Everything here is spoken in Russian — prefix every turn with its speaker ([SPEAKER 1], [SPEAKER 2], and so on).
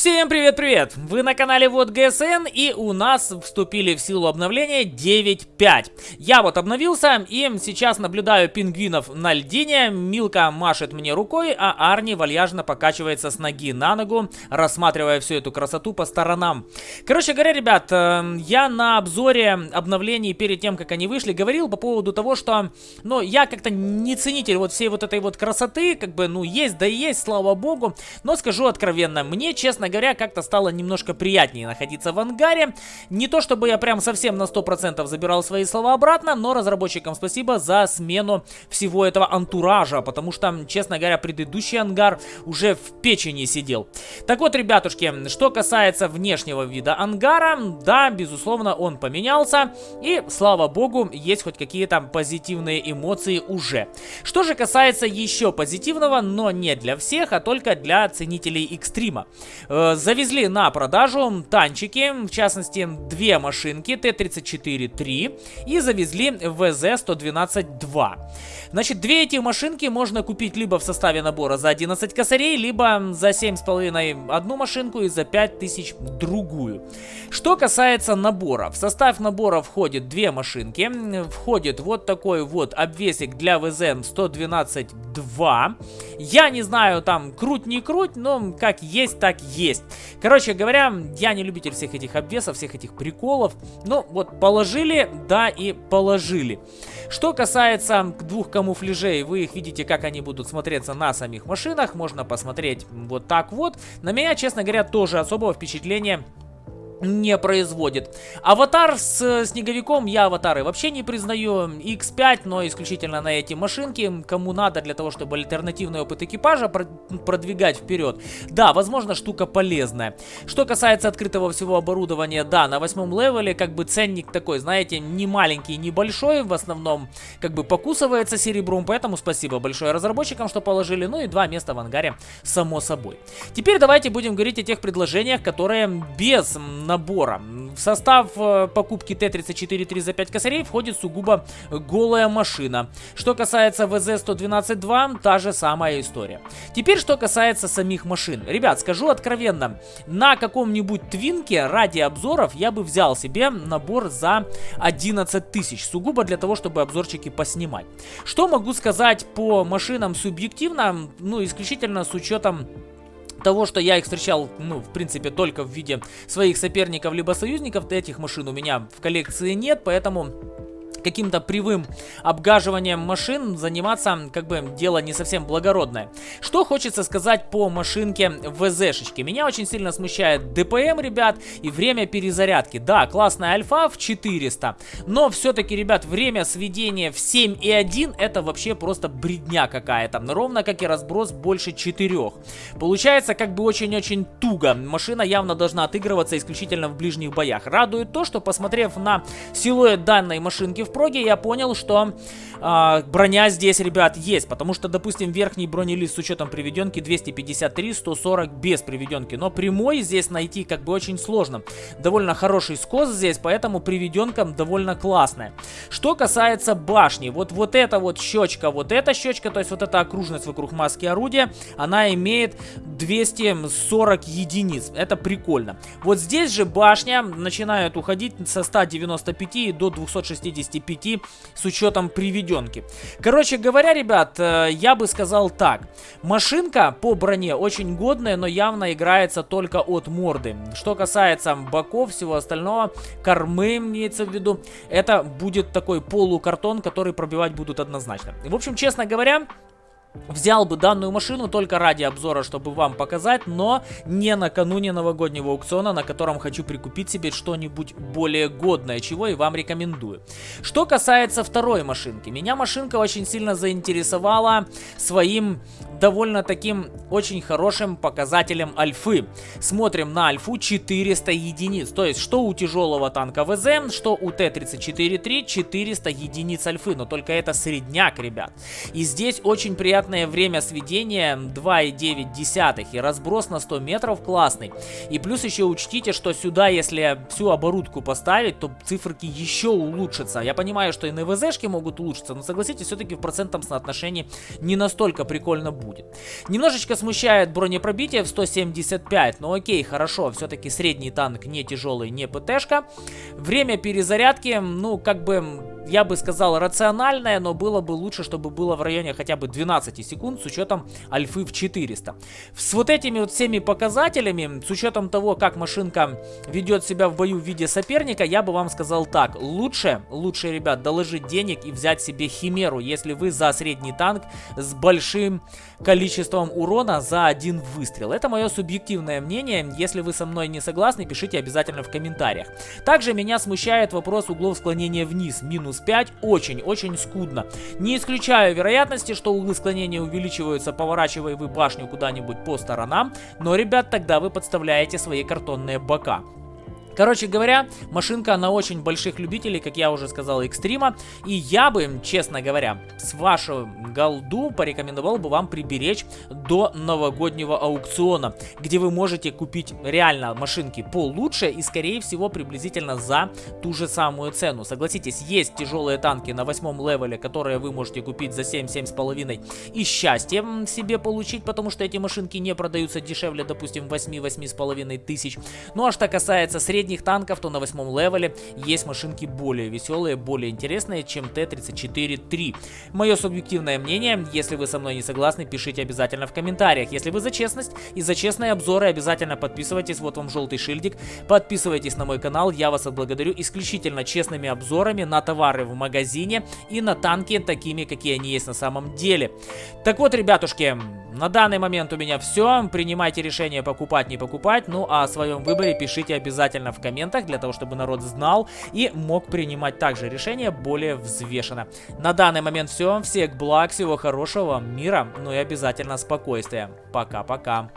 [SPEAKER 1] Всем привет-привет! Вы на канале Вот ГСН и у нас вступили в силу обновления 9.5. Я вот обновился и сейчас наблюдаю пингвинов на льдине. Милка машет мне рукой, а Арни вальяжно покачивается с ноги на ногу, рассматривая всю эту красоту по сторонам. Короче говоря, ребят, э, я на обзоре обновлений перед тем, как они вышли, говорил по поводу того, что, ну, я как-то не ценитель вот всей вот этой вот красоты, как бы, ну, есть да есть, слава богу, но скажу откровенно, мне, честно говоря, как-то стало немножко приятнее находиться в ангаре. Не то, чтобы я прям совсем на 100% забирал свои слова обратно, но разработчикам спасибо за смену всего этого антуража, потому что, честно говоря, предыдущий ангар уже в печени сидел. Так вот, ребятушки, что касается внешнего вида ангара, да, безусловно, он поменялся, и, слава богу, есть хоть какие-то позитивные эмоции уже. Что же касается еще позитивного, но не для всех, а только для ценителей экстрима. Э, завезли на продажу танчики, в частности, две машинки Т-34-3 и завезли ВЗ-112-2. Значит, две эти машинки можно купить либо в составе набора за 11 косарей, либо за 7,5 одну машинку и за 5000 другую. Что касается набора. В состав набора входит две машинки. Входит вот такой вот обвесик для ВЗ-112-2. Я не знаю, там, круть не круть, но как есть, так есть. Короче говоря, я не любитель всех этих обвесов, всех этих приколов. Ну, вот положили, да и положили. Что касается двух камуфляжей, вы их видите, как они будут смотреться на самих машинах. Можно посмотреть вот так вот. На меня, честно говоря, тоже особого впечатления не производит. Аватар с э, снеговиком я аватары вообще не признаю. X5, но исключительно на эти машинки. Кому надо для того, чтобы альтернативный опыт экипажа продвигать вперед. Да, возможно, штука полезная. Что касается открытого всего оборудования, да, на восьмом левеле как бы ценник такой, знаете, не маленький, не большой. В основном как бы покусывается серебром, поэтому спасибо большое разработчикам, что положили. Ну и два места в ангаре, само собой. Теперь давайте будем говорить о тех предложениях, которые без набора. В состав э, покупки Т-34-3 за 5 косарей входит сугубо голая машина. Что касается ВЗ-112-2, та же самая история. Теперь, что касается самих машин. Ребят, скажу откровенно, на каком-нибудь твинке ради обзоров я бы взял себе набор за 11 тысяч. Сугубо для того, чтобы обзорчики поснимать. Что могу сказать по машинам субъективно? Ну, исключительно с учетом того, что я их встречал, ну, в принципе, только в виде своих соперников либо союзников, этих машин у меня в коллекции нет, поэтому каким-то привым обгаживанием машин заниматься, как бы, дело не совсем благородное. Что хочется сказать по машинке ВЗ-шечке. Меня очень сильно смущает ДПМ, ребят, и время перезарядки. Да, классная альфа в 400, но все-таки, ребят, время сведения в 7,1 это вообще просто бредня какая-то. Ровно как и разброс больше 4. Получается, как бы очень-очень туго. Машина явно должна отыгрываться исключительно в ближних боях. Радует то, что посмотрев на силуэт данной машинки в в проге я понял, что э, броня здесь, ребят, есть. Потому что, допустим, верхний бронелист с учетом приведенки 253, 140 без приведенки. Но прямой здесь найти как бы очень сложно. Довольно хороший скос здесь, поэтому приведенка довольно классная. Что касается башни, вот, вот эта вот щечка, вот эта щечка, то есть вот эта окружность вокруг маски орудия, она имеет 240 единиц. Это прикольно. Вот здесь же башня начинает уходить со 195 до 260 25 с учетом приведенки. Короче говоря, ребят, э, я бы сказал так. Машинка по броне очень годная, но явно играется только от морды. Что касается боков, всего остального, кормы имеется в виду, это будет такой полукартон, который пробивать будут однозначно. В общем, честно говоря, Взял бы данную машину только ради обзора, чтобы вам показать, но не накануне новогоднего аукциона, на котором хочу прикупить себе что-нибудь более годное, чего и вам рекомендую. Что касается второй машинки. Меня машинка очень сильно заинтересовала своим довольно таким очень хорошим показателем альфы. Смотрим на альфу 400 единиц. То есть, что у тяжелого танка ВЗ, что у Т-34-3 400 единиц альфы. Но только это средняк, ребят. И здесь очень приятно невероятное время сведения 2,9 и разброс на 100 метров классный. И плюс еще учтите, что сюда, если всю оборудку поставить, то циферки еще улучшатся. Я понимаю, что и на ВЗшки могут улучшиться, но согласитесь, все-таки в процентном соотношении не настолько прикольно будет. Немножечко смущает бронепробитие в 175, но окей, хорошо, все-таки средний танк не тяжелый, не ПТшка. Время перезарядки, ну, как бы я бы сказал, рациональное, но было бы лучше, чтобы было в районе хотя бы 12 секунд с учетом альфы в 400. С вот этими вот всеми показателями, с учетом того, как машинка ведет себя в бою в виде соперника, я бы вам сказал так. Лучше, лучше, ребят, доложить денег и взять себе химеру, если вы за средний танк с большим количеством урона за один выстрел. Это мое субъективное мнение. Если вы со мной не согласны, пишите обязательно в комментариях. Также меня смущает вопрос углов склонения вниз. Минус 5 очень-очень скудно. Не исключаю вероятности, что углы склонения увеличиваются, поворачивая вы башню куда-нибудь по сторонам. Но, ребят, тогда вы подставляете свои картонные бока. Короче говоря, машинка на очень больших любителей, как я уже сказал, экстрима. И я бы, честно говоря, с вашего голду порекомендовал бы вам приберечь до новогоднего аукциона, где вы можете купить реально машинки получше и, скорее всего, приблизительно за ту же самую цену. Согласитесь, есть тяжелые танки на восьмом левеле, которые вы можете купить за 7-7,5 и счастье себе получить, потому что эти машинки не продаются дешевле, допустим, 8-8,5 тысяч. Ну а что касается среднего средних танков, то на восьмом левеле есть машинки более веселые, более интересные, чем Т-34-3. Мое субъективное мнение, если вы со мной не согласны, пишите обязательно в комментариях. Если вы за честность и за честные обзоры, обязательно подписывайтесь, вот вам желтый шильдик, подписывайтесь на мой канал, я вас отблагодарю исключительно честными обзорами на товары в магазине и на танки такими, какие они есть на самом деле. Так вот, ребятушки, на данный момент у меня все. Принимайте решение покупать, не покупать. Ну а о своем выборе пишите обязательно в комментах, для того, чтобы народ знал и мог принимать также решение более взвешенно. На данный момент все. Всех благ, всего хорошего, мира, ну и обязательно спокойствия. Пока-пока.